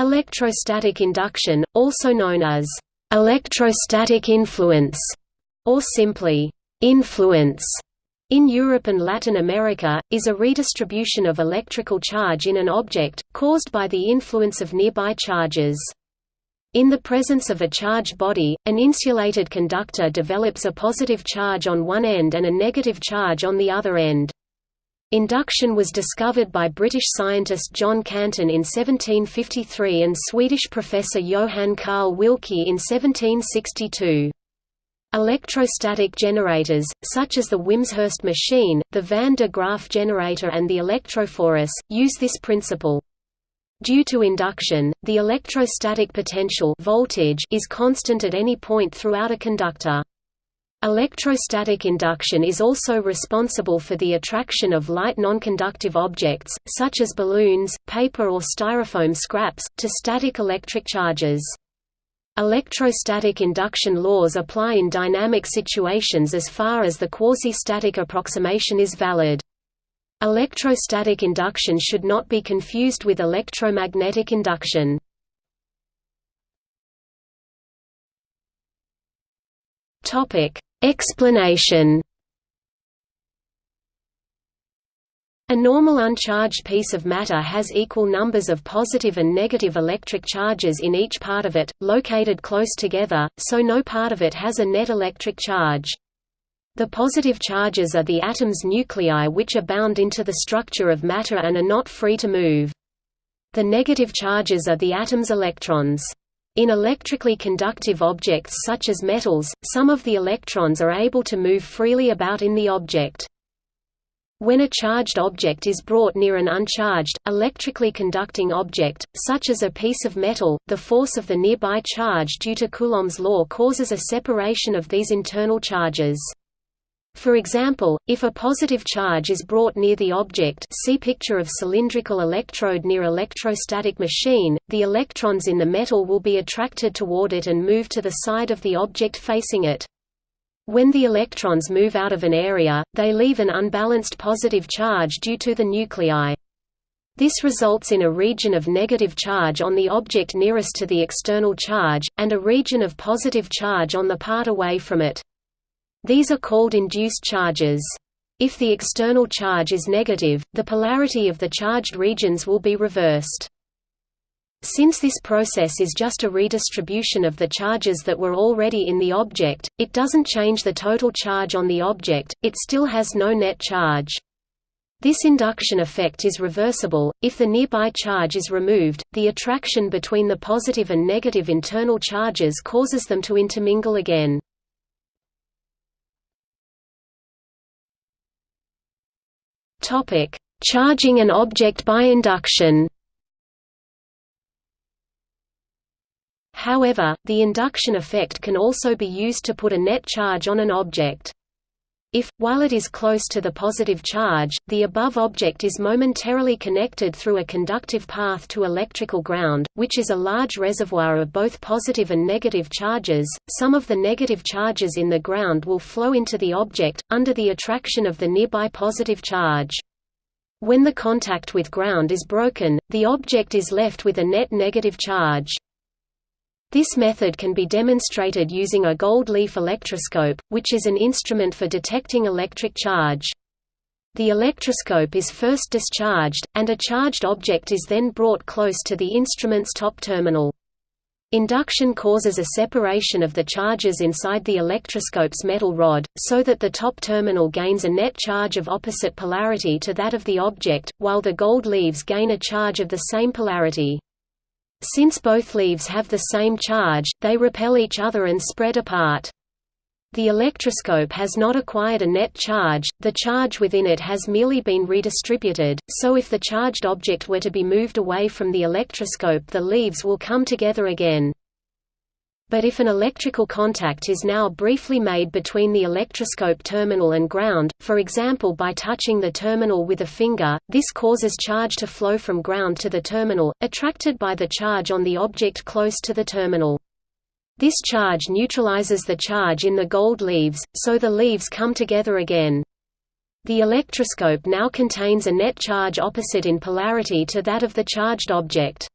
Electrostatic induction, also known as electrostatic influence, or simply influence, in Europe and Latin America, is a redistribution of electrical charge in an object, caused by the influence of nearby charges. In the presence of a charged body, an insulated conductor develops a positive charge on one end and a negative charge on the other end. Induction was discovered by British scientist John Canton in 1753 and Swedish professor Johann Carl Wilcke in 1762. Electrostatic generators, such as the Wimshurst machine, the Van de Graaff generator and the electrophorus, use this principle. Due to induction, the electrostatic potential voltage is constant at any point throughout a conductor. Electrostatic induction is also responsible for the attraction of light nonconductive objects, such as balloons, paper or styrofoam scraps, to static electric charges. Electrostatic induction laws apply in dynamic situations as far as the quasi-static approximation is valid. Electrostatic induction should not be confused with electromagnetic induction. Explanation A normal uncharged piece of matter has equal numbers of positive and negative electric charges in each part of it, located close together, so no part of it has a net electric charge. The positive charges are the atom's nuclei which are bound into the structure of matter and are not free to move. The negative charges are the atom's electrons. In electrically conductive objects such as metals, some of the electrons are able to move freely about in the object. When a charged object is brought near an uncharged, electrically conducting object, such as a piece of metal, the force of the nearby charge due to Coulomb's law causes a separation of these internal charges. For example, if a positive charge is brought near the object see picture of cylindrical electrode near electrostatic machine, the electrons in the metal will be attracted toward it and move to the side of the object facing it. When the electrons move out of an area, they leave an unbalanced positive charge due to the nuclei. This results in a region of negative charge on the object nearest to the external charge, and a region of positive charge on the part away from it. These are called induced charges. If the external charge is negative, the polarity of the charged regions will be reversed. Since this process is just a redistribution of the charges that were already in the object, it doesn't change the total charge on the object, it still has no net charge. This induction effect is reversible, if the nearby charge is removed, the attraction between the positive and negative internal charges causes them to intermingle again. Charging an object by induction However, the induction effect can also be used to put a net charge on an object. If, while it is close to the positive charge, the above object is momentarily connected through a conductive path to electrical ground, which is a large reservoir of both positive and negative charges, some of the negative charges in the ground will flow into the object, under the attraction of the nearby positive charge. When the contact with ground is broken, the object is left with a net negative charge. This method can be demonstrated using a gold leaf electroscope, which is an instrument for detecting electric charge. The electroscope is first discharged, and a charged object is then brought close to the instrument's top terminal. Induction causes a separation of the charges inside the electroscope's metal rod, so that the top terminal gains a net charge of opposite polarity to that of the object, while the gold leaves gain a charge of the same polarity. Since both leaves have the same charge, they repel each other and spread apart. The electroscope has not acquired a net charge, the charge within it has merely been redistributed, so if the charged object were to be moved away from the electroscope the leaves will come together again. But if an electrical contact is now briefly made between the electroscope terminal and ground, for example by touching the terminal with a finger, this causes charge to flow from ground to the terminal, attracted by the charge on the object close to the terminal. This charge neutralizes the charge in the gold leaves, so the leaves come together again. The electroscope now contains a net charge opposite in polarity to that of the charged object.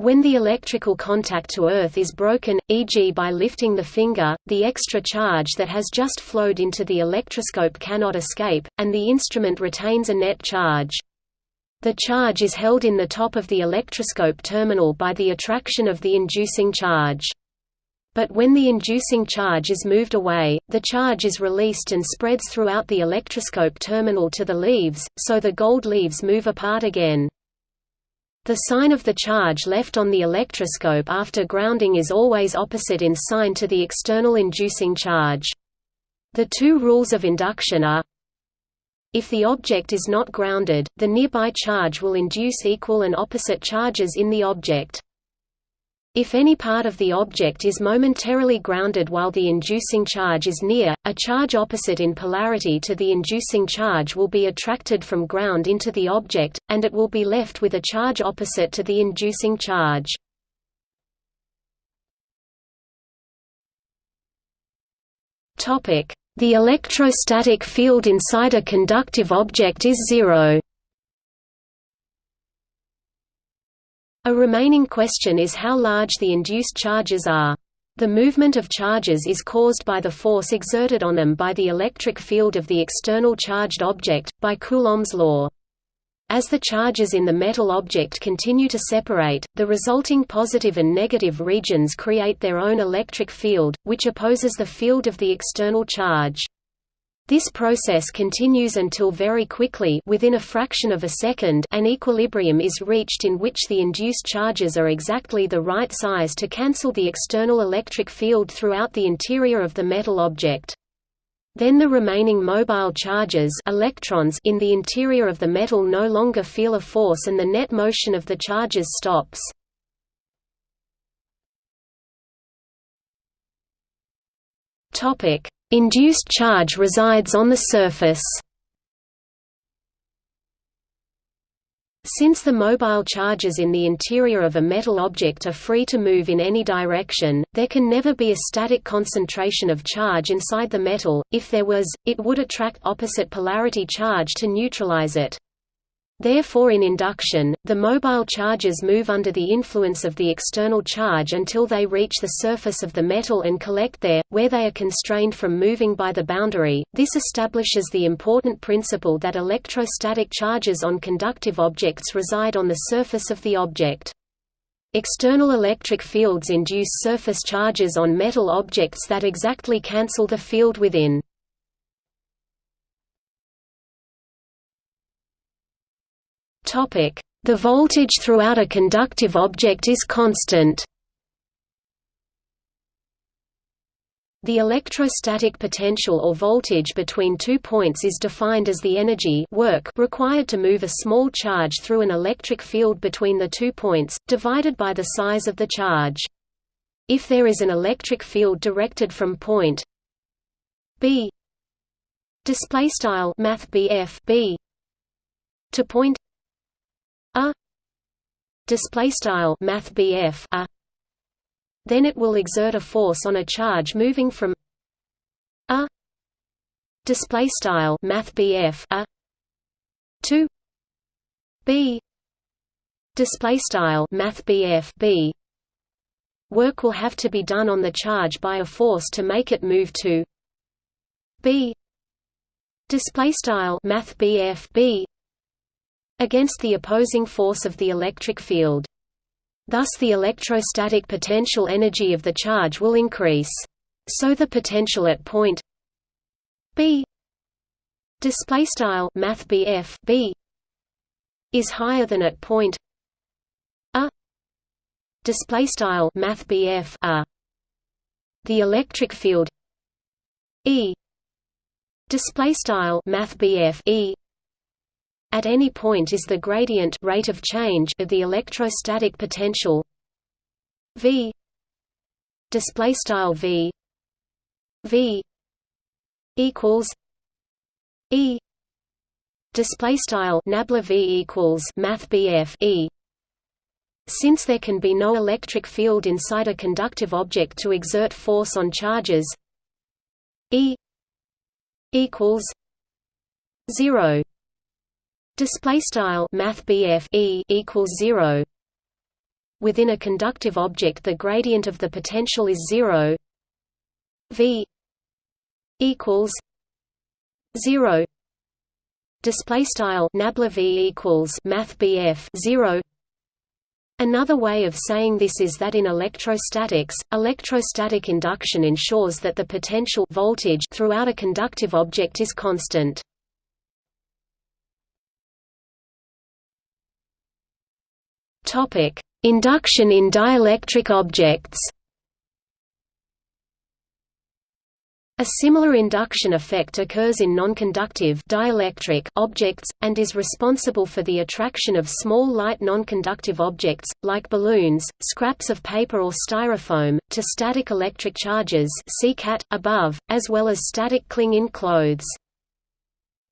When the electrical contact to Earth is broken, e.g. by lifting the finger, the extra charge that has just flowed into the electroscope cannot escape, and the instrument retains a net charge. The charge is held in the top of the electroscope terminal by the attraction of the inducing charge. But when the inducing charge is moved away, the charge is released and spreads throughout the electroscope terminal to the leaves, so the gold leaves move apart again. The sign of the charge left on the electroscope after grounding is always opposite in sign to the external inducing charge. The two rules of induction are if the object is not grounded, the nearby charge will induce equal and opposite charges in the object. If any part of the object is momentarily grounded while the inducing charge is near, a charge opposite in polarity to the inducing charge will be attracted from ground into the object, and it will be left with a charge opposite to the inducing charge. The electrostatic field inside a conductive object is zero. A remaining question is how large the induced charges are. The movement of charges is caused by the force exerted on them by the electric field of the external charged object, by Coulomb's law. As the charges in the metal object continue to separate, the resulting positive and negative regions create their own electric field, which opposes the field of the external charge. This process continues until very quickly within a fraction of a second an equilibrium is reached in which the induced charges are exactly the right size to cancel the external electric field throughout the interior of the metal object. Then the remaining mobile charges electrons in the interior of the metal no longer feel a force and the net motion of the charges stops. Topic: Induced charge resides on the surface. Since the mobile charges in the interior of a metal object are free to move in any direction, there can never be a static concentration of charge inside the metal, if there was, it would attract opposite polarity charge to neutralize it. Therefore in induction, the mobile charges move under the influence of the external charge until they reach the surface of the metal and collect there, where they are constrained from moving by the boundary. This establishes the important principle that electrostatic charges on conductive objects reside on the surface of the object. External electric fields induce surface charges on metal objects that exactly cancel the field within. The voltage throughout a conductive object is constant. The electrostatic potential or voltage between two points is defined as the energy work required to move a small charge through an electric field between the two points, divided by the size of the charge. If there is an electric field directed from point B displaystyle math B to point display style math a. Then it will exert a force on a charge moving from a. Display style math a. To B. Display style math B work will have to be done on the charge by a force to make it move to B. Display style math B against the opposing force of the electric field. Thus the electrostatic potential energy of the charge will increase. So the potential at point B display style math B is higher than at point A display style math A the electric field E display style math E at any point is the gradient rate of change of the electrostatic potential V display style V V equals E display style nabla V equals math E. Since there can be no electric field inside a conductive object to exert force on charges E equals 0 Display style Math E equals zero. within a conductive object the gradient of the potential is zero v equals zero display style nabla v equals math bf 0 Another way of saying this is that in electrostatics, electrostatic induction ensures that the potential voltage throughout a conductive object is constant. Topic: Induction in dielectric objects. A similar induction effect occurs in nonconductive dielectric objects, and is responsible for the attraction of small light nonconductive objects, like balloons, scraps of paper or styrofoam, to static electric charges above, as well as static cling-in clothes.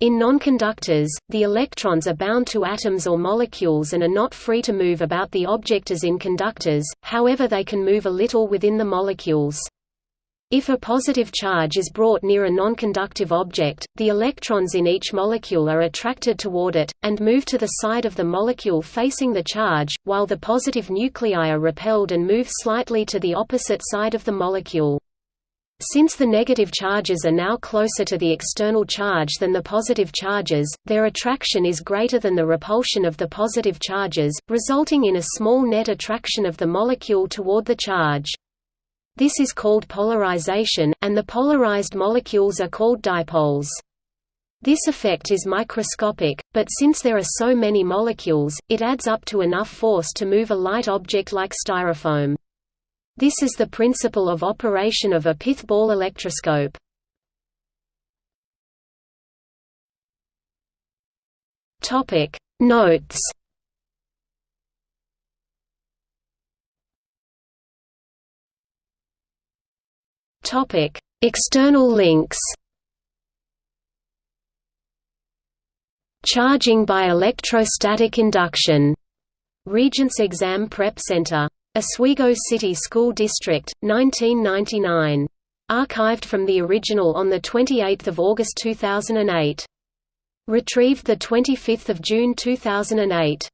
In nonconductors, the electrons are bound to atoms or molecules and are not free to move about the object as in conductors, however they can move a little within the molecules. If a positive charge is brought near a nonconductive object, the electrons in each molecule are attracted toward it, and move to the side of the molecule facing the charge, while the positive nuclei are repelled and move slightly to the opposite side of the molecule. Since the negative charges are now closer to the external charge than the positive charges, their attraction is greater than the repulsion of the positive charges, resulting in a small net attraction of the molecule toward the charge. This is called polarization, and the polarized molecules are called dipoles. This effect is microscopic, but since there are so many molecules, it adds up to enough force to move a light object like styrofoam. This is the principle of operation of a pith ball electroscope. Topic Notes Topic: External links. Charging by electrostatic induction. Regents Exam Prep Center. Oswego City School District, 1999. Archived from the original on 28 August 2008. Retrieved 25 June 2008.